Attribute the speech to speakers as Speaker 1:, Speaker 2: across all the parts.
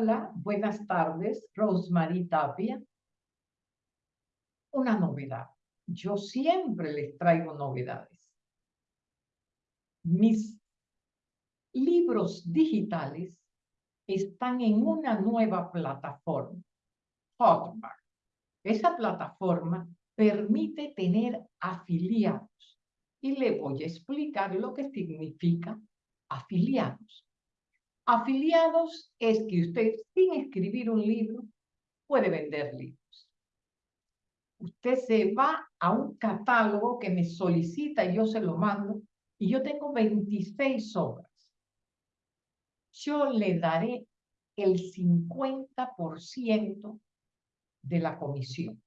Speaker 1: Hola, buenas tardes, Rosemary Tapia. Una novedad. Yo siempre les traigo novedades. Mis libros digitales están en una nueva plataforma, Hotmart. Esa plataforma permite tener afiliados y le voy a explicar lo que significa afiliados. Afiliados es que usted, sin escribir un libro, puede vender libros. Usted se va a un catálogo que me solicita y yo se lo mando, y yo tengo 26 obras. Yo le daré el 50% de la comisión.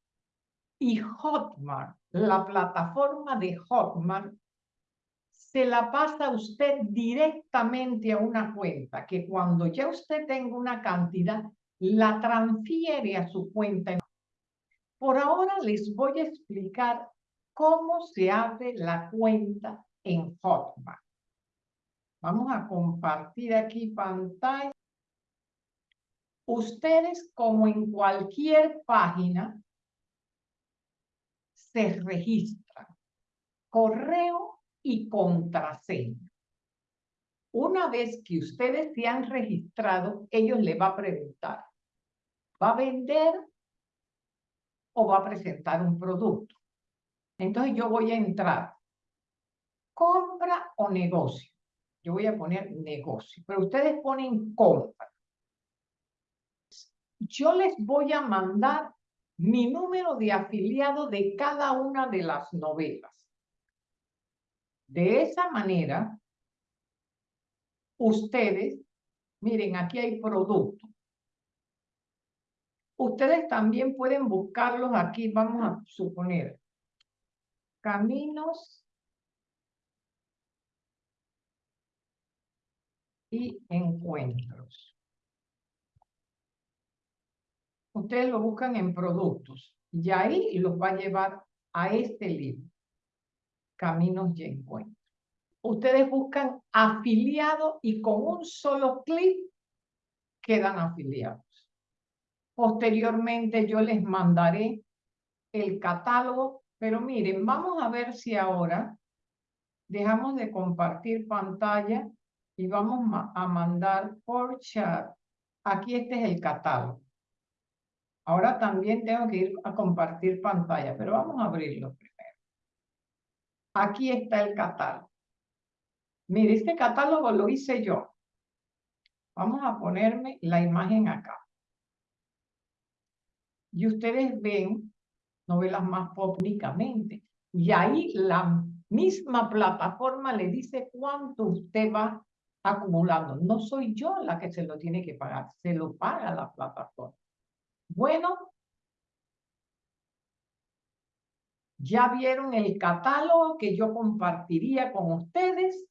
Speaker 1: Y Hotmart, la plataforma de Hotmart, se la pasa usted directamente a una cuenta que cuando ya usted tenga una cantidad, la transfiere a su cuenta. Por ahora les voy a explicar cómo se abre la cuenta en Hotmart. Vamos a compartir aquí pantalla. Ustedes, como en cualquier página, se registran. Correo y contraseña. Una vez que ustedes se han registrado, ellos le va a preguntar, ¿va a vender o va a presentar un producto? Entonces yo voy a entrar, compra o negocio. Yo voy a poner negocio, pero ustedes ponen compra. Yo les voy a mandar mi número de afiliado de cada una de las novelas. De esa manera, ustedes, miren, aquí hay productos. Ustedes también pueden buscarlos aquí, vamos a suponer, caminos y encuentros. Ustedes lo buscan en productos y ahí los va a llevar a este libro caminos y encuentros. Ustedes buscan afiliados y con un solo clic quedan afiliados. Posteriormente yo les mandaré el catálogo, pero miren, vamos a ver si ahora dejamos de compartir pantalla y vamos a mandar por chat. Aquí este es el catálogo. Ahora también tengo que ir a compartir pantalla, pero vamos a abrirlo. Aquí está el catálogo. Mire, este catálogo lo hice yo. Vamos a ponerme la imagen acá. Y ustedes ven novelas más públicamente. Y ahí la misma plataforma le dice cuánto usted va acumulando. No soy yo la que se lo tiene que pagar, se lo paga la plataforma. Bueno, Ya vieron el catálogo que yo compartiría con ustedes.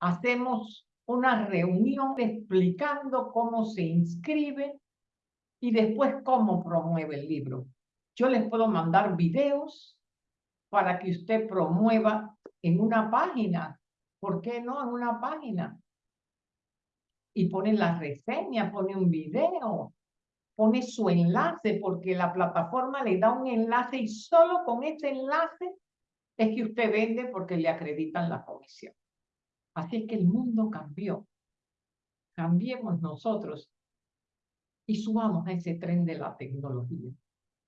Speaker 1: Hacemos una reunión explicando cómo se inscribe y después cómo promueve el libro. Yo les puedo mandar videos para que usted promueva en una página. ¿Por qué no en una página? Y pone la reseña, pone un video, pone su enlace porque la plataforma le da un enlace y solo con ese enlace es que usted vende porque le acreditan la comisión. Así que el mundo cambió. Cambiemos nosotros y subamos a ese tren de la tecnología.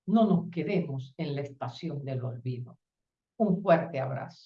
Speaker 1: No nos quedemos en la estación del olvido. Un fuerte abrazo.